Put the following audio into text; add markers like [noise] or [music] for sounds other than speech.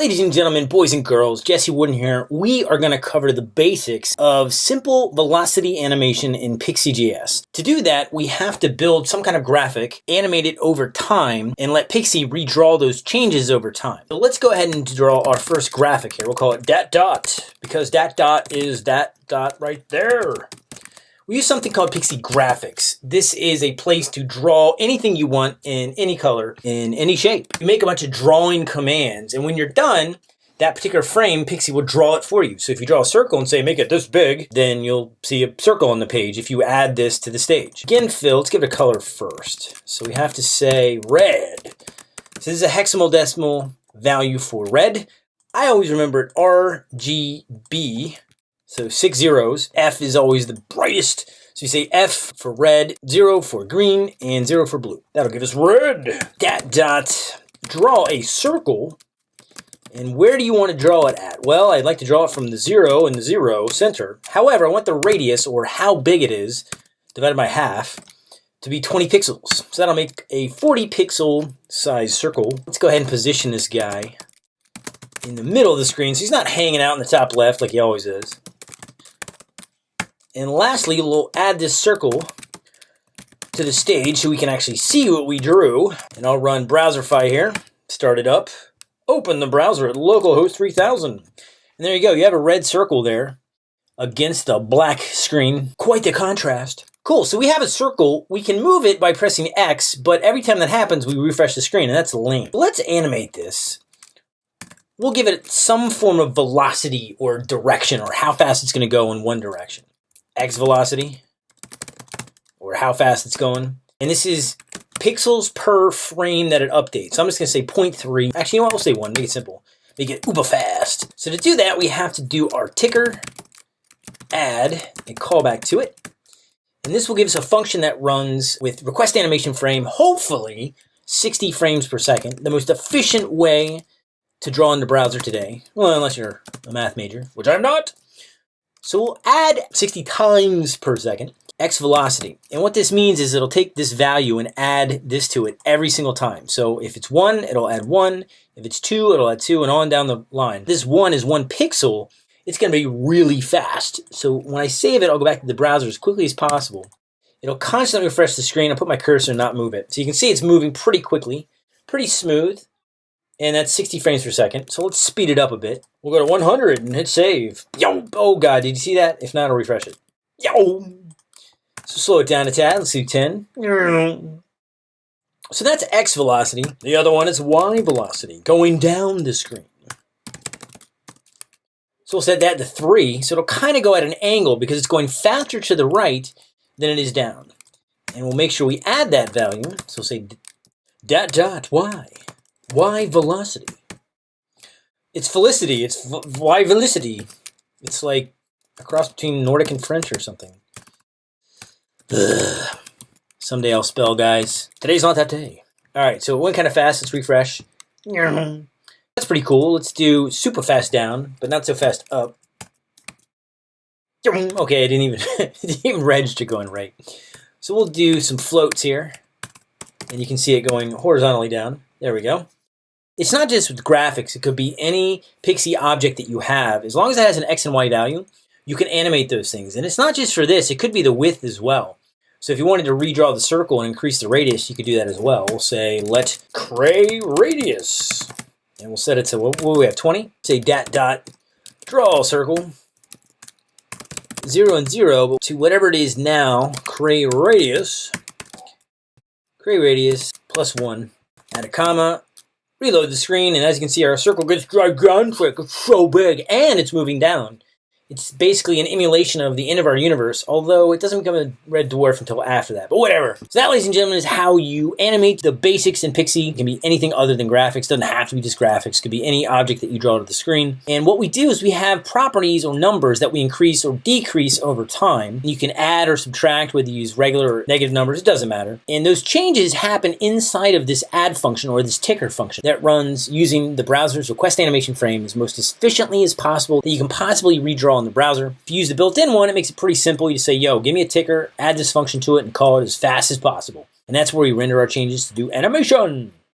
Ladies and gentlemen, boys and girls, Jesse Warden here. We are going to cover the basics of simple velocity animation in Pixi.js. To do that, we have to build some kind of graphic, animate it over time, and let Pixie redraw those changes over time. So let's go ahead and draw our first graphic here. We'll call it dat dot, because dat dot is that dot right there. We use something called Pixi Graphics. This is a place to draw anything you want in any color, in any shape. You make a bunch of drawing commands, and when you're done, that particular frame, Pixi will draw it for you. So if you draw a circle and say, make it this big, then you'll see a circle on the page if you add this to the stage. Again, fill, let's give it a color first. So we have to say red. So this is a hexadecimal value for red. I always remember it RGB so six zeros. F is always the brightest. So you say F for red, zero for green, and zero for blue. That'll give us red. Dot dot. Draw a circle. And where do you want to draw it at? Well, I'd like to draw it from the zero and the zero center. However, I want the radius, or how big it is, divided by half, to be 20 pixels. So that'll make a 40 pixel size circle. Let's go ahead and position this guy in the middle of the screen so he's not hanging out in the top left like he always is. And lastly, we'll add this circle to the stage so we can actually see what we drew. And I'll run Browserify here, start it up, open the browser at localhost 3000. And there you go, you have a red circle there against a black screen. Quite the contrast. Cool, so we have a circle. We can move it by pressing X, but every time that happens, we refresh the screen, and that's lame. Let's animate this. We'll give it some form of velocity or direction, or how fast it's going to go in one direction x velocity or how fast it's going. And this is pixels per frame that it updates. So I'm just going to say 0.3. Actually, you know what? We'll say 1. Make it simple. Make it uber fast. So to do that, we have to do our ticker, add a callback to it. And this will give us a function that runs with request animation frame, hopefully 60 frames per second. The most efficient way to draw in the browser today. Well, unless you're a math major, which I'm not. So we'll add 60 times per second x velocity. And what this means is it'll take this value and add this to it every single time. So if it's 1, it'll add 1. If it's 2, it'll add 2, and on down the line. This 1 is 1 pixel. It's going to be really fast. So when I save it, I'll go back to the browser as quickly as possible. It'll constantly refresh the screen. I'll put my cursor and not move it. So you can see it's moving pretty quickly, pretty smooth and that's 60 frames per second. So let's speed it up a bit. We'll go to 100 and hit save. Yo! Oh god, did you see that? If not, I'll refresh it. Yo! So slow it down a tad. Let's do 10. So that's x velocity. The other one is y velocity, going down the screen. So we'll set that to 3. So it'll kind of go at an angle because it's going faster to the right than it is down. And we'll make sure we add that value. So we'll say dot dot y. Why velocity? It's felicity. It's why velocity. It's like a cross between Nordic and French or something. Ugh. Someday I'll spell, guys. Today's not that day. All right, so it went kind of fast. Let's refresh. That's pretty cool. Let's do super fast down, but not so fast up. Okay, I didn't even [laughs] didn't even register going right. So we'll do some floats here, and you can see it going horizontally down. There we go it's not just with graphics. It could be any Pixi object that you have. As long as it has an X and Y value, you can animate those things. And it's not just for this. It could be the width as well. So if you wanted to redraw the circle and increase the radius, you could do that as well. We'll say let cray radius. And we'll set it to, what, what we have, 20? Say dat dot draw circle. 0 and 0 but to whatever it is now, cray radius. Cray radius plus 1. Add a comma, reload the screen, and as you can see, our circle gets gigantic. It's so big, and it's moving down. It's basically an emulation of the end of our universe, although it doesn't become a red dwarf until after that. But whatever. So that, ladies and gentlemen, is how you animate the basics in Pixi. It can be anything other than graphics. Doesn't have to be just graphics. It could be any object that you draw to the screen. And what we do is we have properties or numbers that we increase or decrease over time. You can add or subtract whether you use regular or negative numbers. It doesn't matter. And those changes happen inside of this add function or this ticker function that runs using the browser's request animation frame as most efficiently as possible that you can possibly redraw in the browser. If you use the built-in one, it makes it pretty simple. You say, yo, give me a ticker, add this function to it, and call it as fast as possible. And that's where we render our changes to do animation.